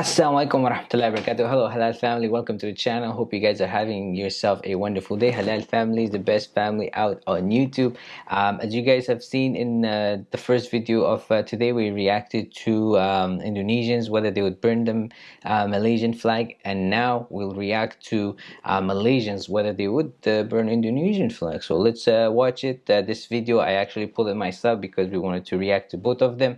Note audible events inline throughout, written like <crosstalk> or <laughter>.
Assalamualaikum warahmatullahi wabarakatuh. Hello Halal family, welcome to the channel. Hope you guys are having yourself a wonderful day. Halal family is the best family out on YouTube. Um, as you guys have seen in uh, the first video of uh, today, we reacted to um, Indonesians whether they would burn the uh, Malaysian flag, and now we'll react to uh, Malaysians whether they would uh, burn Indonesian flag. So let's uh, watch it. this video I actually pulled it myself because we wanted to react to both of them.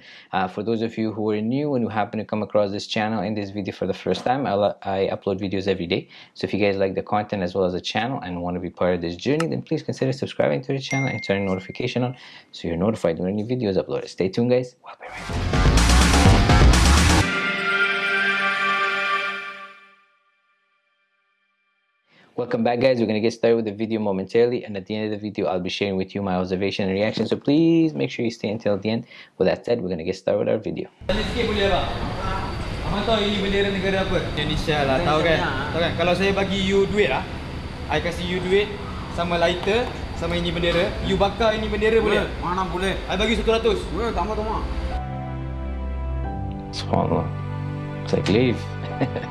for those of you who are new and who happen to come across this channel this video for the first time, I'll, I upload videos every day. So if you guys like the content as well as the channel and want to be part of this journey, then please consider subscribing to the channel and turning notification on so you're notified when any videos uploaded. Stay tuned, guys. We'll be right back. Welcome back guys, we're going to get started with the video momentarily and at the end of the video I'll be sharing with you my observation and reaction so please make sure you stay until the end. With that said, we're going to get started with our video. Abang tahu ini bendera negara apa? Indonesia lah, tahu kan? Tahu kan? Kalau saya bagi you duit lah, I kasih you duit sama lighter, sama ini bendera, you bakar ini bendera boleh? Mana boleh? I bagi 100. Boleh, tambah tambah. Subhanallah. It's like leave.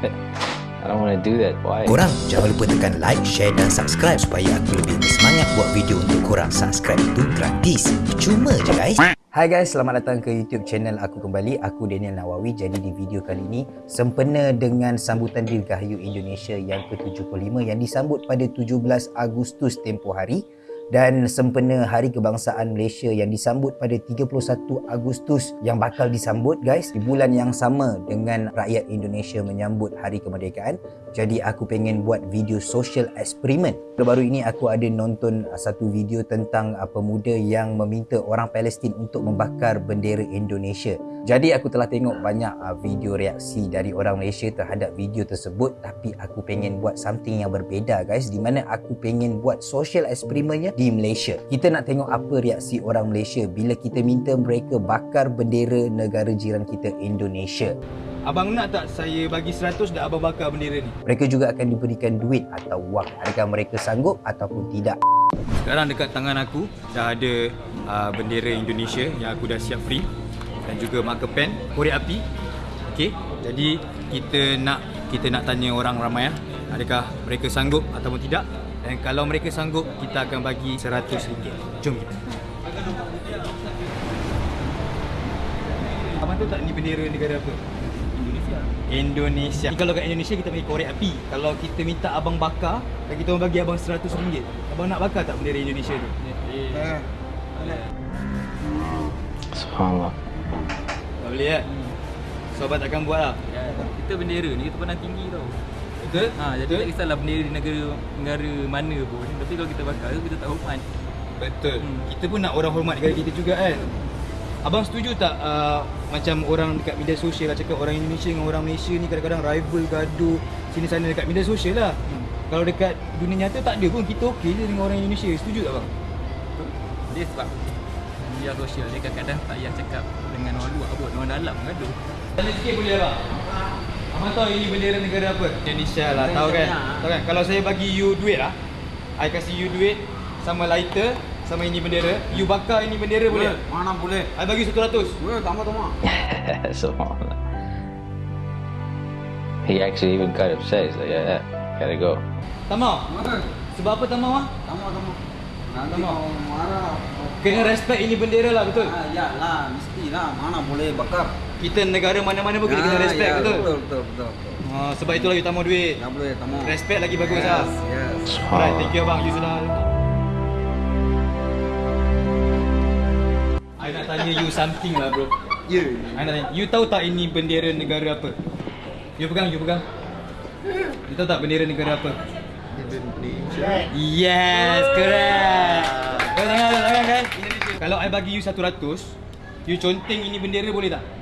<laughs> I don't want to do that. Why? Korang jangan lupa tekan like, share dan subscribe supaya aku lebih bersemangat buat video untuk korang. Subscribe itu gratis. Cuma je guys. Hai guys, selamat datang ke YouTube channel aku kembali. Aku Daniel Nawawi. Jadi di video kali ini sempena dengan sambutan Dirgahayu Indonesia yang ke-75 yang disambut pada 17 Agustus tempoh hari dan sempena Hari Kebangsaan Malaysia yang disambut pada 31 Agustus yang bakal disambut guys di bulan yang sama dengan rakyat Indonesia menyambut Hari Kemerdekaan. Jadi aku pengen buat video social eksperimen. Baru ini aku ada nonton satu video tentang pemuda yang meminta orang Palestin untuk membakar bendera Indonesia. Jadi aku telah tengok banyak uh, video reaksi dari orang Malaysia terhadap video tersebut tapi aku pengen buat something yang berbeza guys di mana aku pengen buat social eksperimennya di Malaysia. Kita nak tengok apa reaksi orang Malaysia bila kita minta mereka bakar bendera negara jiran kita Indonesia. Abang nak tak saya bagi 100 dan abang bakar bendera ni? Mereka juga akan diberikan duit atau wang. Adakah mereka sanggup ataupun tidak? Sekarang dekat tangan aku dah ada uh, bendera Indonesia yang aku dah siap free dan juga marker pen korek api okey jadi kita nak kita nak tanya orang ramai ya adakah mereka sanggup ataupun tidak dan kalau mereka sanggup kita akan bagi RM100 jom kita Abang tahu tak ni bendera negara apa? Indonesia. Indonesia. Ni kalau kat Indonesia kita bagi korek api. Kalau kita minta abang bakar, dan kita orang bagi abang RM100. Abang nak bakar tak bendera Indonesia tu? Ya. Subhanallah. Tak boleh kan? Sobat takkan buat lah ya, Kita bendera ni kita pandang tinggi tau Betul? Ha, jadi Betul? tak kisahlah bendera di negara, negara mana pun Tapi kalau kita bakar kita tak hormat Betul hmm. Kita pun nak orang hormat negara kita juga kan Abang setuju tak uh, macam orang dekat media sosial lah cakap orang Indonesia dengan orang Malaysia ni kadang-kadang rival gaduh sini sana dekat media sosial lah. Hmm. Kalau dekat dunia nyata tak ada pun kita okey je dengan orang Indonesia. Setuju tak bang? Dia sebab media sosial dia kadang-kadang tak payah cakap dengan orang luar pun orang dalam tu tanya sikit boleh tak Abang tahu ini bendera negara apa? Indonesia lah, tahu kan? Tahu kan? Kalau saya bagi you duit lah I kasih you duit sama lighter sama ini bendera You bakar ini bendera boleh? boleh? Mana boleh? I bagi 100 Boleh, tambah-tambah Subhanallah <laughs> He actually even got upset. He's like, yeah, yeah gotta go. Tamau? Sebab apa Tamau ah? Tamau-tamau Nanti mau marah Kena respect ini bendera lah betul? Ah, ya lah, mesti lah. Mana boleh bakar. Kita negara mana-mana pun kita kena ah, respect ya, betul? Betul, betul, betul. betul. Ah, sebab itulah you tamu duit. Tak boleh tamu. Respect lagi bagus yes, lah. Yes. Alright, thank you bang. You sudah. I nak tanya you something lah bro. Ya. Yeah. I nak tanya. You tahu tak ini bendera negara apa? You pegang, you pegang. You tahu tak bendera negara apa? Indonesia. Yes, correct. Kau tengok tangan kan? Kalau I bagi you 100, you conteng ini bendera boleh tak?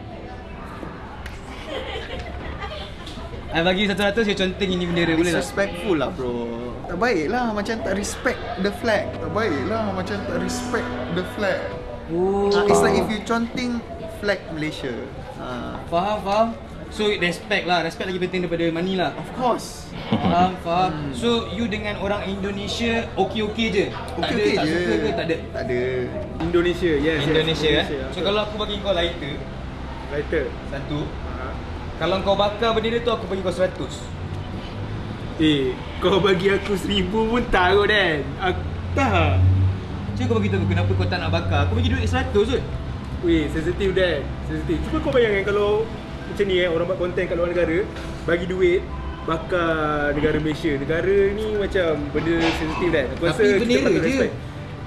I bagi you 100, you conteng ini bendera boleh tak? Disrespectful lah bro. Tak baik lah macam tak respect the flag. Tak baik lah macam tak respect the flag. Oh. Uh, it's like if you conteng flag Malaysia. Uh. Faham, faham? So respect lah, respect lagi penting daripada money lah. Of course. Faham, faham. Hmm. So you dengan orang Indonesia okey-okey je. Okay, tak ada okay tak je. suka ke tak ada? Tak ada. Indonesia, yes. Indonesia, yes. Indonesia eh. So kalau aku bagi kau lighter, lighter satu. Kalau kau bakar bendera tu aku bagi kau 100. Eh, kau bagi aku seribu pun tahu Dan Aku tak Cuba kau bagi tahu kenapa kau tak nak bakar. Aku bagi duit 100 je. Weh, sensitif Dan Sensitif Cuba kau bayangkan kalau Macam ni eh, orang buat konten kat luar negara Bagi duit Bakar negara Malaysia Negara ni macam benda sensitif Dan Aku Tapi rasa bendera patut je. respect.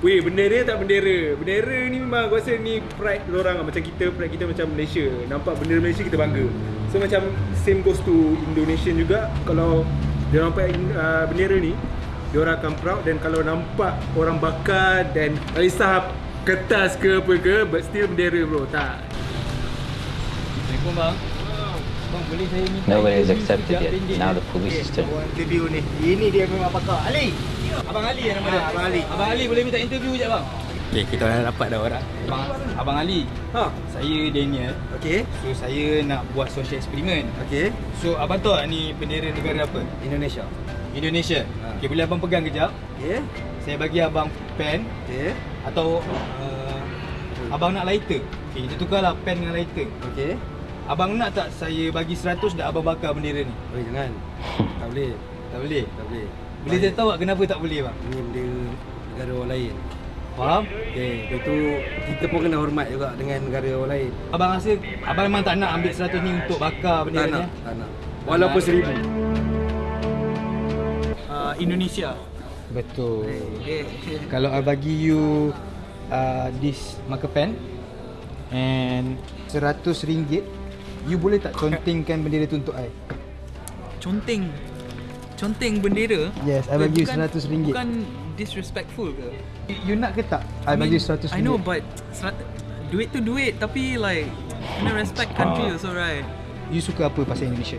Weh, bendera tak bendera Bendera ni memang aku rasa ni pride orang lah Macam kita, pride kita macam Malaysia Nampak bendera Malaysia kita bangga So macam same goes to Indonesian juga Kalau dia nampak uh, bendera ni dia orang akan proud dan kalau nampak orang bakar dan tak kisah kertas ke apa ke but still bendera bro tak Assalamualaikum bang. Bang boleh saya minta Nobody has accepted sekejap yet. Now the police is turn. interview ni ini dia memang bakar Ali Abang Ali yang nama dia. Ah, Abang Ali. Abang Ali boleh minta interview je bang. Okey, kita dah dapat dah orang. Abang Abang Ali. ha Saya Daniel. okey So saya nak buat social eksperimen. okey So abang tahu ni bendera negara apa? Indonesia Indonesia. Ha. Okey, boleh abang pegang kejap? okey Saya bagi abang pen okey atau uh, abang nak lighter. Okey, kita tukarlah pen dengan lighter. okey Abang nak tak saya bagi 100 dah abang bakar bendera ni? Oi jangan tak boleh Tak boleh. tak boleh Boleh saya tahu tak kenapa tak boleh bang? ini bendera negara orang lain Faham? okey itu kita pun kena hormat juga dengan negara orang lain Abang rasa abang memang tak nak ambil 100 ni untuk bakar tak bendera ni. nak eh? tak nak walaupun seribu Uh, Indonesia. Betul. Kalau I bagi you uh, this marker pen and 100 ringgit, you boleh tak contengkan bendera tu untuk I? Conteng. Conteng bendera. Yes, I bagi you RM100 ringgit. Bukan disrespectful ke? You, nak ke tak? I, bagi you 100 ringgit. I know but duit tu duit tapi like kena respect country Ah. also right. You suka apa pasal Indonesia?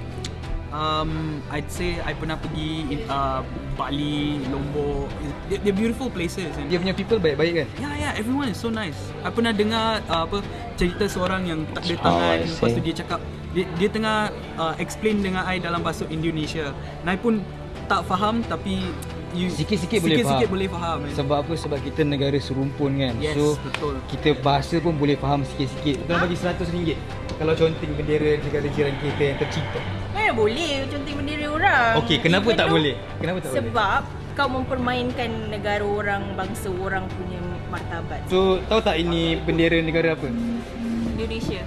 Um, I'd say I pernah pergi in, uh, Bali, Lombok. They're, they're beautiful places. And Dia punya people baik-baik kan? Yeah, yeah, everyone is so nice. I pernah dengar uh, apa cerita seorang yang tak ada Oh, tangan, I lepas tu dia cakap dia, dia tengah uh, explain dengan I dalam bahasa Indonesia. Nai pun tak faham tapi Sikit-sikit boleh sikit-sikit faham. boleh faham. man. Sebab apa? Sebab kita negara serumpun kan Yes, So betul. kita bahasa pun boleh faham sikit-sikit Kita bagi RM100 Kalau conteng bendera negara jiran kita yang tercipta Mana boleh conteng bendera orang Okey, kenapa Even tak though- boleh? Kenapa tak boleh? Sebab kau mempermainkan negara orang, bangsa orang punya martabat So tahu tak ini bendera negara apa? Indonesia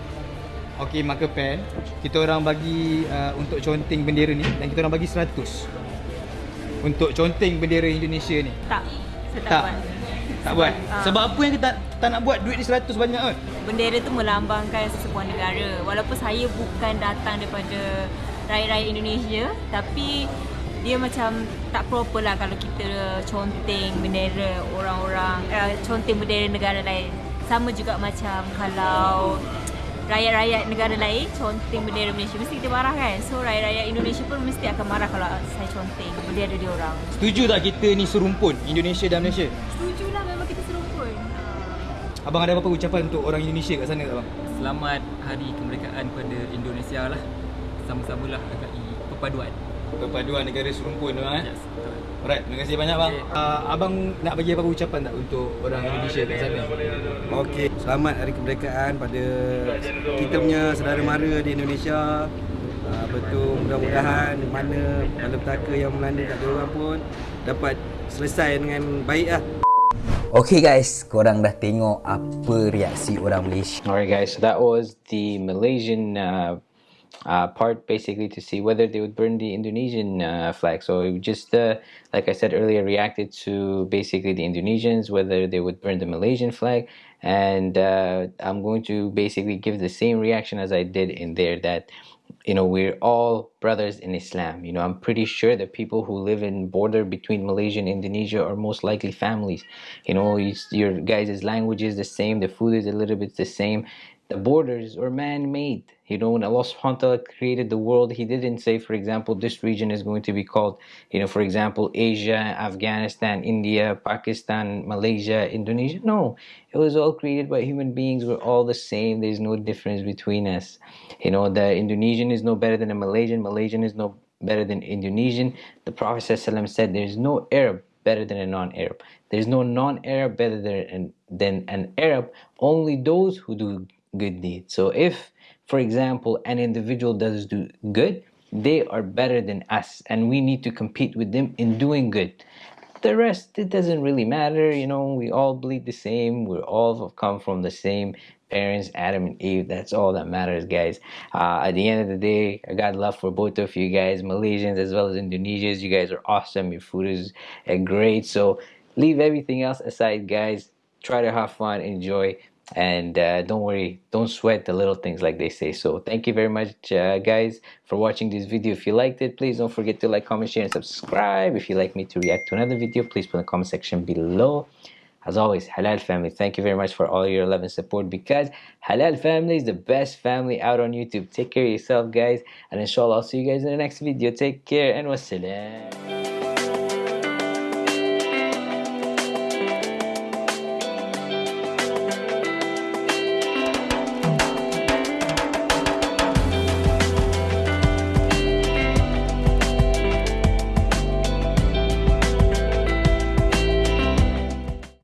Okey, marker pen Kita orang bagi uh, untuk conteng bendera ni Dan kita orang bagi 100 Untuk conteng bendera Indonesia ni Tak, saya tak, Tak. buat Tak buat? <laughs> Ah. Sebab apa yang kita tak, tak nak buat duit ni 100 banyak kan? Bendera tu melambangkan sesebuah negara Walaupun saya bukan datang daripada rakyat-rakyat Indonesia Tapi dia macam tak proper lah kalau kita conteng bendera orang-orang uh, Conteng bendera negara lain Sama juga macam kalau rakyat-rakyat negara lain conteng bendera Malaysia Mesti kita marah kan So rakyat-rakyat Indonesia pun mesti akan marah kalau saya conteng bendera dia orang Setuju tak kita ni serumpun Indonesia dan Malaysia? Setuju lah memang kita serumpun Abang ada apa-apa ucapan untuk orang Indonesia kat sana tak bang? Selamat Hari Kemerdekaan kepada Indonesia lah. Sama-samalah hargai perpaduan. Perpaduan negara serumpun tu eh? Yes, betul. Alright, terima kasih banyak bang. Okay. Uh, abang nak bagi apa-apa ucapan tak untuk orang Indonesia kat sana? Okey, selamat hari kemerdekaan pada kita punya saudara mara di Indonesia. Uh, betul mudah-mudahan mana malapetaka yang melanda kat diorang pun dapat selesai dengan baik lah. Okay guys, korang dah tengok apa reaksi orang Malaysia Alright, guys, so that was the Malaysian uh, uh, part basically to see whether they would burn the Indonesian uh, flag. So it just, uh, like I said earlier, reacted to basically the Indonesians, whether they would burn the Malaysian flag. And uh, I'm going to basically give the same reaction as I did in there that you know we're all brothers in islam you know i'm pretty sure that people who live in border between malaysia and indonesia are most likely families you know you, your guys' language is the same the food is a little bit the same the borders are man-made. You know when allah subhanahu wa ta'ala created the world he didn't say for example this region is going to be called you know for example asia afghanistan india pakistan malaysia indonesia. No it was all created by human beings. We're all the same. There's no difference between us. You know the indonesian is no better than a malaysian. Malaysian is no better than indonesian. The prophet said there's no arab better than a non-arab. There's no non-arab better than, than an arab. Only those who do good deeds. So if for example, an individual does do good, they are better than us and we need to compete with them in doing good. The rest it doesn't really matter you know we all bleed the same we all come from the same parents adam and eve that's all that matters guys. Uh, at the end of the day i got love for both of you guys malaysians as well as indonesians. You guys are awesome your food is uh, great. So leave everything else aside guys. Try to have fun enjoy and uh, don't worry don't sweat the little things like they say. So thank you very much uh, guys for watching this video. If you liked it please don't forget to like comment share and subscribe. If you'd like me to react to another video please put in the comment section below. As always halal family thank you very much for all your love and support because halal family is the best family out on youtube. Take care of yourself guys and inshallah i'll see you guys in the next video. Take care and wassalam